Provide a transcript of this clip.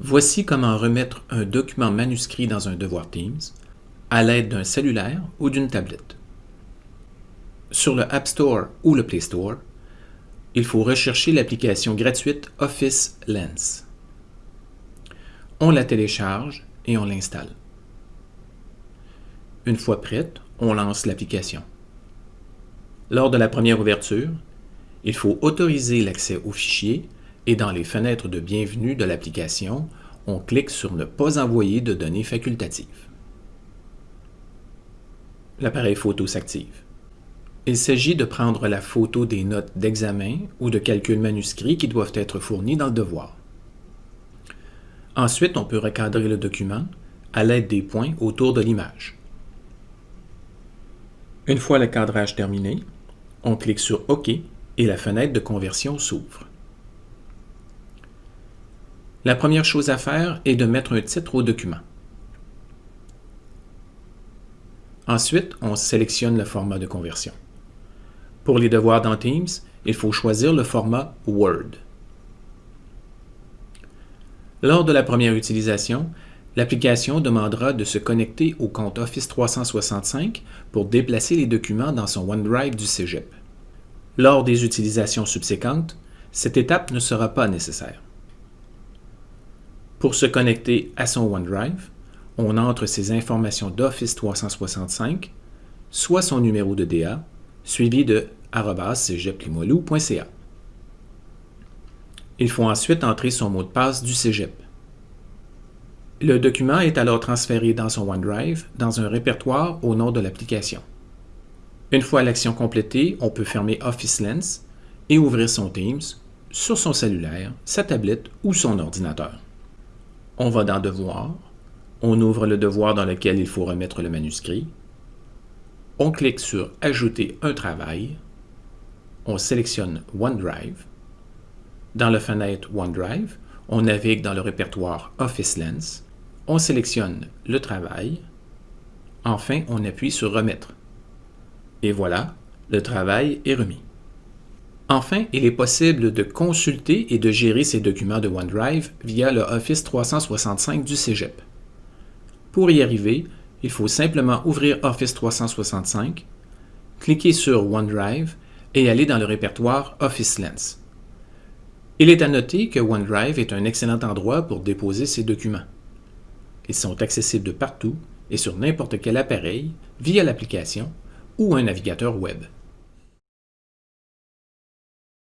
Voici comment remettre un document manuscrit dans un devoir Teams à l'aide d'un cellulaire ou d'une tablette. Sur le App Store ou le Play Store, il faut rechercher l'application gratuite Office Lens. On la télécharge et on l'installe. Une fois prête, on lance l'application. Lors de la première ouverture, il faut autoriser l'accès au fichier et dans les fenêtres de bienvenue de l'application, on clique sur « Ne pas envoyer de données facultatives ». L'appareil photo s'active. Il s'agit de prendre la photo des notes d'examen ou de calcul manuscrit qui doivent être fournies dans le devoir. Ensuite, on peut recadrer le document à l'aide des points autour de l'image. Une fois le cadrage terminé, on clique sur OK et la fenêtre de conversion s'ouvre. La première chose à faire est de mettre un titre au document. Ensuite, on sélectionne le format de conversion. Pour les devoirs dans Teams, il faut choisir le format Word. Lors de la première utilisation, l'application demandera de se connecter au compte Office 365 pour déplacer les documents dans son OneDrive du Cégep. Lors des utilisations subséquentes, cette étape ne sera pas nécessaire. Pour se connecter à son OneDrive, on entre ses informations d'Office 365, soit son numéro de DA, suivi de cégeplimoilou.ca. Il faut ensuite entrer son mot de passe du cégep. Le document est alors transféré dans son OneDrive dans un répertoire au nom de l'application. Une fois l'action complétée, on peut fermer Office Lens et ouvrir son Teams sur son cellulaire, sa tablette ou son ordinateur. On va dans Devoir, on ouvre le devoir dans lequel il faut remettre le manuscrit, on clique sur Ajouter un travail, on sélectionne OneDrive. Dans la fenêtre OneDrive, on navigue dans le répertoire Office Lens, on sélectionne le travail, enfin on appuie sur Remettre. Et voilà, le travail est remis. Enfin, il est possible de consulter et de gérer ces documents de OneDrive via le Office 365 du Cégep. Pour y arriver, il faut simplement ouvrir Office 365, cliquer sur OneDrive et aller dans le répertoire Office Lens. Il est à noter que OneDrive est un excellent endroit pour déposer ses documents. Ils sont accessibles de partout et sur n'importe quel appareil via l'application ou un navigateur web.